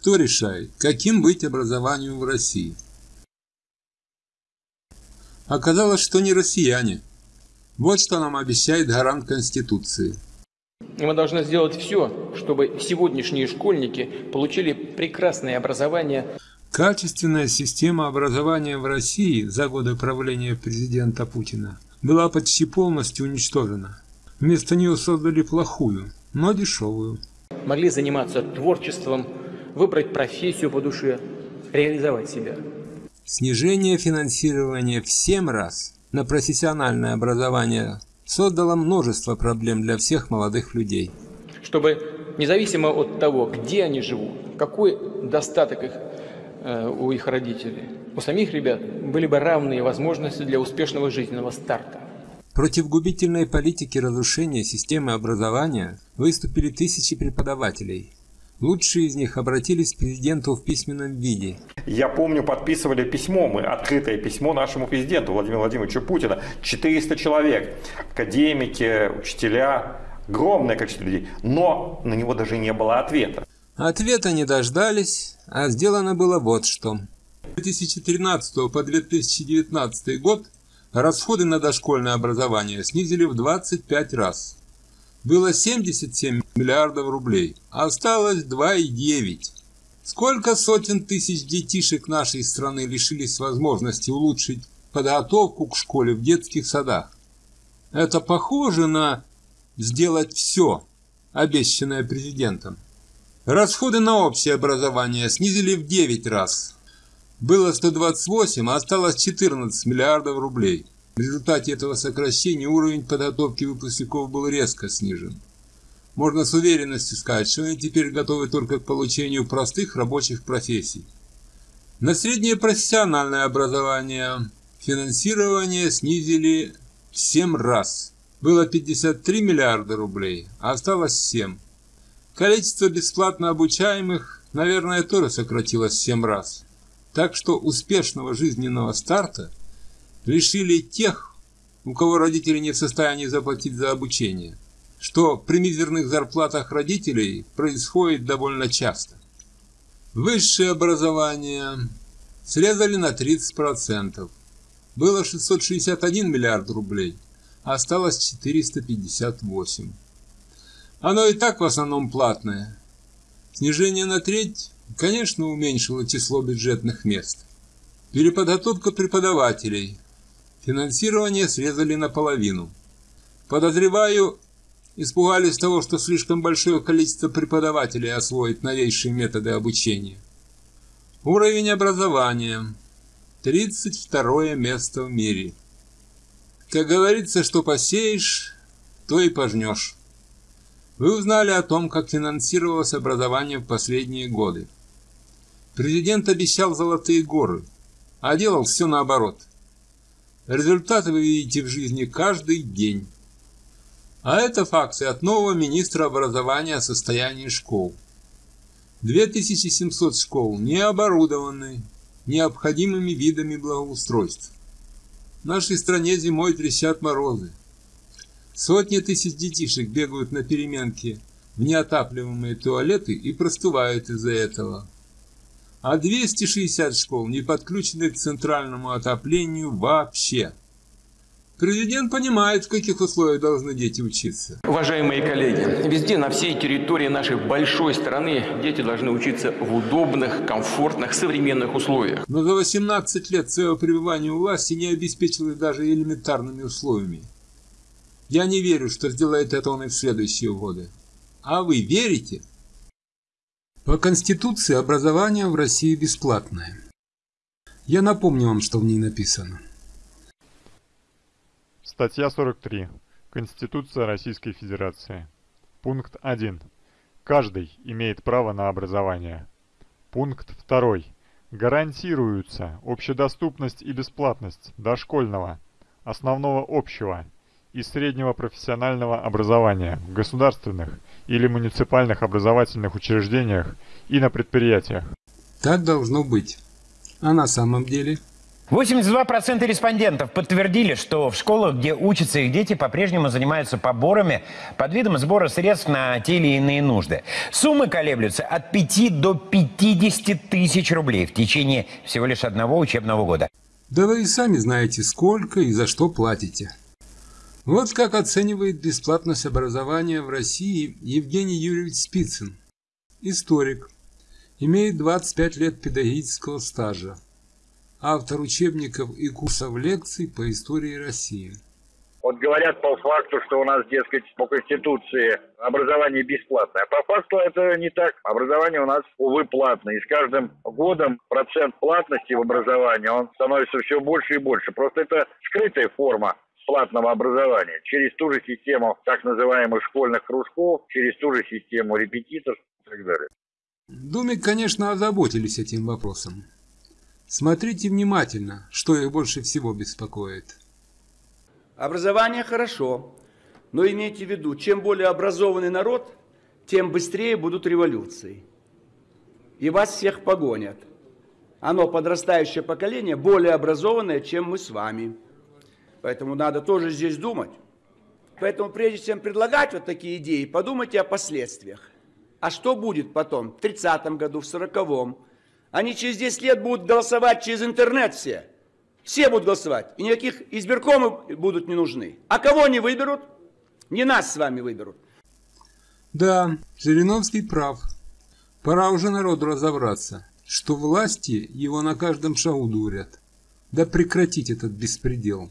кто решает, каким быть образованию в России? Оказалось, что не россияне. Вот что нам обещает гарант Конституции. Мы должны сделать все, чтобы сегодняшние школьники получили прекрасное образование. Качественная система образования в России за годы правления президента Путина была почти полностью уничтожена. Вместо нее создали плохую, но дешевую. Могли заниматься творчеством, выбрать профессию по душе, реализовать себя. Снижение финансирования в 7 раз на профессиональное образование создало множество проблем для всех молодых людей. Чтобы независимо от того, где они живут, какой достаток их, э, у их родителей, у самих ребят были бы равные возможности для успешного жизненного старта. Против губительной политики разрушения системы образования выступили тысячи преподавателей. Лучшие из них обратились к президенту в письменном виде. Я помню, подписывали письмо, мы открытое письмо нашему президенту Владимиру Владимировичу Путина. 400 человек, академики, учителя, огромное количество людей. Но на него даже не было ответа. Ответа не дождались, а сделано было вот что. С 2013 по 2019 год расходы на дошкольное образование снизили в 25 раз. Было 77 миллиардов рублей, а осталось 2,9. Сколько сотен тысяч детишек нашей страны лишились возможности улучшить подготовку к школе в детских садах? Это похоже на сделать все, обещанное президентом. Расходы на общее образование снизили в 9 раз. Было 128, а осталось 14 миллиардов рублей. В результате этого сокращения уровень подготовки выпускников был резко снижен. Можно с уверенностью сказать, что они теперь готовы только к получению простых рабочих профессий. На среднее профессиональное образование финансирование снизили в 7 раз. Было 53 миллиарда рублей, а осталось 7. Количество бесплатно обучаемых, наверное, тоже сократилось в 7 раз. Так что успешного жизненного старта лишили тех, у кого родители не в состоянии заплатить за обучение, что при мизерных зарплатах родителей происходит довольно часто. Высшее образование срезали на 30%. Было 661 миллиард рублей, а осталось 458. Оно и так в основном платное. Снижение на треть, конечно, уменьшило число бюджетных мест. Переподготовка преподавателей – Финансирование срезали наполовину. Подозреваю, испугались того, что слишком большое количество преподавателей освоит новейшие методы обучения. Уровень образования. 32 место в мире. Как говорится, что посеешь, то и пожнешь. Вы узнали о том, как финансировалось образование в последние годы. Президент обещал золотые горы, а делал все наоборот – Результаты вы видите в жизни каждый день. А это факты от нового министра образования о состоянии школ. 2700 школ не оборудованы необходимыми видами благоустройства. В нашей стране зимой трещат морозы. Сотни тысяч детишек бегают на переменке в неотапливаемые туалеты и простывают из-за этого а 260 школ не подключены к центральному отоплению вообще. Президент понимает, в каких условиях должны дети учиться. Уважаемые коллеги, везде, на всей территории нашей большой страны дети должны учиться в удобных, комфортных, современных условиях. Но за 18 лет своего пребывания у власти не обеспечил их даже элементарными условиями. Я не верю, что сделает это он и в следующие годы. А вы верите? По Конституции образование в России бесплатное. Я напомню вам, что в ней написано. Статья 43. Конституция Российской Федерации. Пункт 1. Каждый имеет право на образование. Пункт 2. Гарантируются общедоступность и бесплатность дошкольного, основного общего и среднего профессионального образования в государственных или муниципальных образовательных учреждениях и на предприятиях. Так должно быть. А на самом деле? 82% респондентов подтвердили, что в школах, где учатся их дети, по-прежнему занимаются поборами под видом сбора средств на те или иные нужды. Суммы колеблются от 5 до 50 тысяч рублей в течение всего лишь одного учебного года. Да вы и сами знаете, сколько и за что платите. Вот как оценивает бесплатность образования в России Евгений Юрьевич Спицын, историк, имеет 25 лет педагогического стажа автор учебников и курсов лекций по истории России. Вот говорят по факту, что у нас, дескать, по Конституции образование бесплатное. А по факту это не так. Образование у нас, увы, платное. И с каждым годом процент платности в образовании, он становится все больше и больше. Просто это скрытая форма платного образования через ту же систему так называемых школьных кружков, через ту же систему репетиторов и так далее. Думе, конечно, озаботились этим вопросом. Смотрите внимательно, что их больше всего беспокоит. Образование хорошо, но имейте в виду, чем более образованный народ, тем быстрее будут революции. И вас всех погонят. Оно, подрастающее поколение, более образованное, чем мы с вами. Поэтому надо тоже здесь думать. Поэтому прежде чем предлагать вот такие идеи, подумайте о последствиях. А что будет потом, в 30-м году, в 40-м, они через 10 лет будут голосовать через интернет все. Все будут голосовать. И никаких избиркомов будут не нужны. А кого они выберут? Не нас с вами выберут. Да, Жириновский прав. Пора уже народу разобраться, что власти его на каждом шагу дурят. Да прекратить этот беспредел.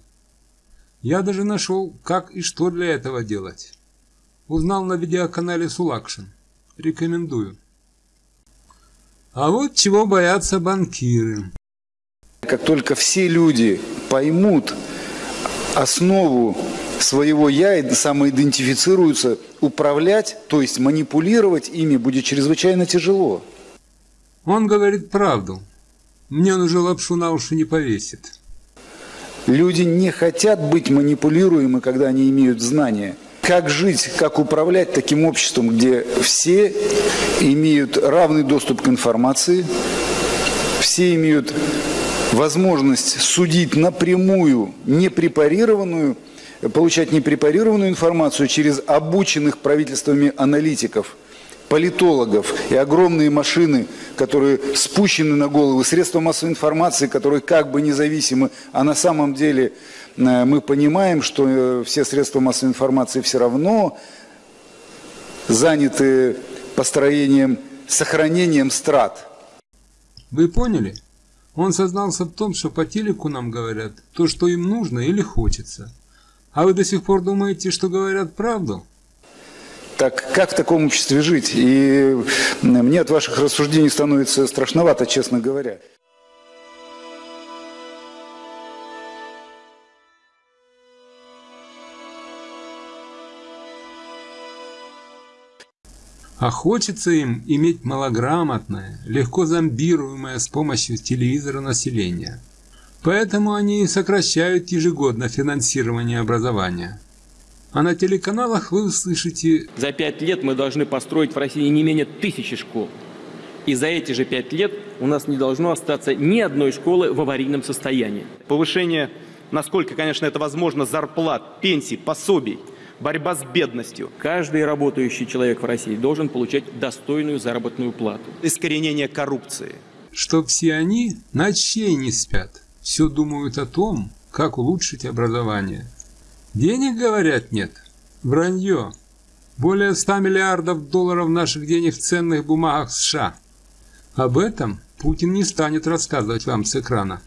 Я даже нашел, как и что для этого делать. Узнал на видеоканале Сулакшин. Рекомендую. А вот чего боятся банкиры. Как только все люди поймут основу своего «я» и самоидентифицируются, управлять, то есть манипулировать ими будет чрезвычайно тяжело. Он говорит правду. Мне он уже лапшу на уши не повесит. Люди не хотят быть манипулируемы, когда они имеют знания – как жить, как управлять таким обществом, где все имеют равный доступ к информации, все имеют возможность судить напрямую, непрепарированную, получать непрепарированную информацию через обученных правительствами аналитиков, политологов и огромные машины, которые спущены на головы, средства массовой информации, которые как бы независимы, а на самом деле Э, мы понимаем, что э, все средства массовой информации все равно заняты построением, сохранением страт. Вы поняли? Он сознался в том, что по телеку нам говорят то, что им нужно или хочется. А вы до сих пор думаете, что говорят правду? Так как в таком обществе жить? И мне от ваших рассуждений становится страшновато, честно говоря. А хочется им иметь малограмотное, легко зомбируемое с помощью телевизора население. Поэтому они сокращают ежегодно финансирование образования. А на телеканалах вы услышите... За пять лет мы должны построить в России не менее тысячи школ. И за эти же пять лет у нас не должно остаться ни одной школы в аварийном состоянии. Повышение, насколько, конечно, это возможно, зарплат, пенсий, пособий – борьба с бедностью. Каждый работающий человек в России должен получать достойную заработную плату. Искоренение коррупции. Что все они ночей не спят, все думают о том, как улучшить образование. Денег, говорят, нет. Вранье. Более 100 миллиардов долларов наших денег в ценных бумагах США. Об этом Путин не станет рассказывать вам с экрана.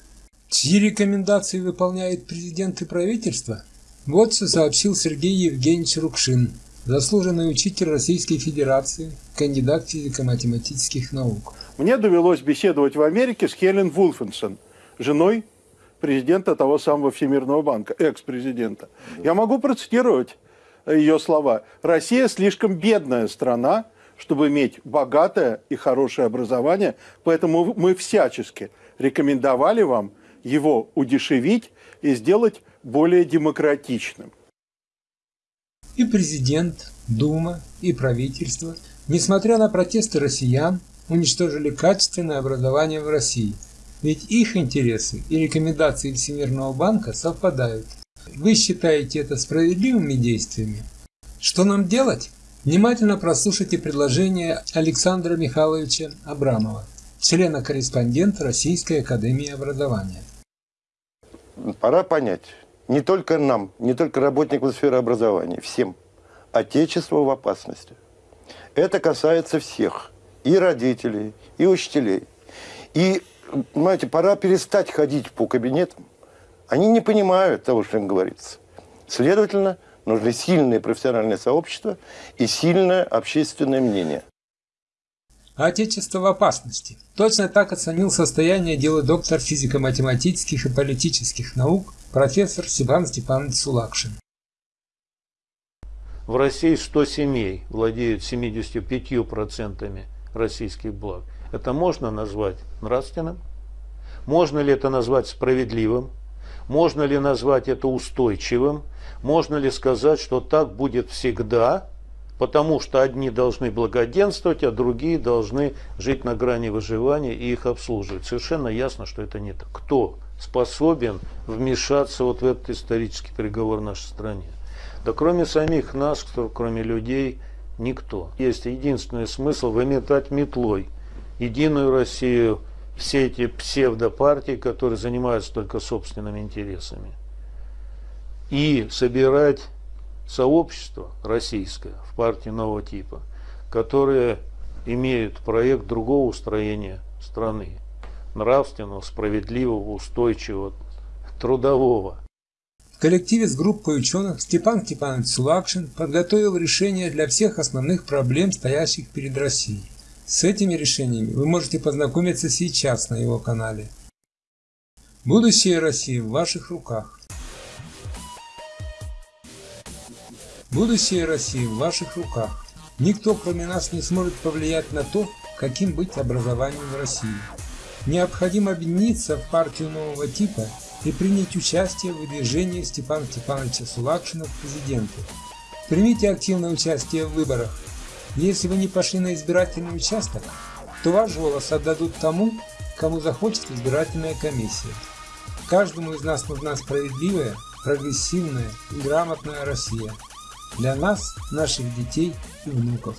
Чьи рекомендации выполняет президент и правительство? Вот что сообщил Сергей Евгеньевич Рукшин, заслуженный учитель Российской Федерации, кандидат физико-математических наук. Мне довелось беседовать в Америке с Хелен Вулфенсон, женой президента того самого Всемирного банка, экс-президента. Я могу процитировать ее слова. «Россия слишком бедная страна, чтобы иметь богатое и хорошее образование, поэтому мы всячески рекомендовали вам его удешевить и сделать более демократичным. И президент, Дума, и правительство, несмотря на протесты россиян, уничтожили качественное образование в России. Ведь их интересы и рекомендации Всемирного банка совпадают. Вы считаете это справедливыми действиями? Что нам делать? Внимательно прослушайте предложение Александра Михайловича Абрамова, члена-корреспондента Российской Академии Образования. Пора понять, не только нам, не только работникам сферы образования, всем, Отечество в опасности. Это касается всех, и родителей, и учителей. И, понимаете, пора перестать ходить по кабинетам. Они не понимают того, что им говорится. Следовательно, нужны сильные профессиональные сообщества и сильное общественное мнение. Отечество в опасности. Точно так оценил состояние дела доктор физико-математических и политических наук профессор Степан Степанович Сулакшин. В России 100 семей владеют 75% российских благ. Это можно назвать нравственным? Можно ли это назвать справедливым? Можно ли назвать это устойчивым? Можно ли сказать, что так будет всегда, потому что одни должны благоденствовать, а другие должны жить на грани выживания и их обслуживать? Совершенно ясно, что это не так. Кто способен вмешаться вот в этот исторический переговор в нашей стране? Да кроме самих нас, кроме людей, никто. Есть единственный смысл выметать метлой Единую Россию, все эти псевдопартии, которые занимаются только собственными интересами и собирать сообщество российское в партии нового типа, которые имеют проект другого устроения страны, нравственного, справедливого, устойчивого, трудового. Коллективе с группой ученых Степан Степанович Сулакшин подготовил решения для всех основных проблем, стоящих перед Россией. С этими решениями вы можете познакомиться сейчас на его канале. Будущее России в ваших руках. Будущее России в ваших руках. Никто, кроме нас, не сможет повлиять на то, каким быть образованием в России. Необходимо объединиться в партию нового типа и принять участие в выдвижении Степана Степановича Сулакшина в президенты. Примите активное участие в выборах. Если вы не пошли на избирательный участок, то ваш голос отдадут тому, кому захочет избирательная комиссия. Каждому из нас нужна справедливая, прогрессивная и грамотная Россия для нас, наших детей и внуков.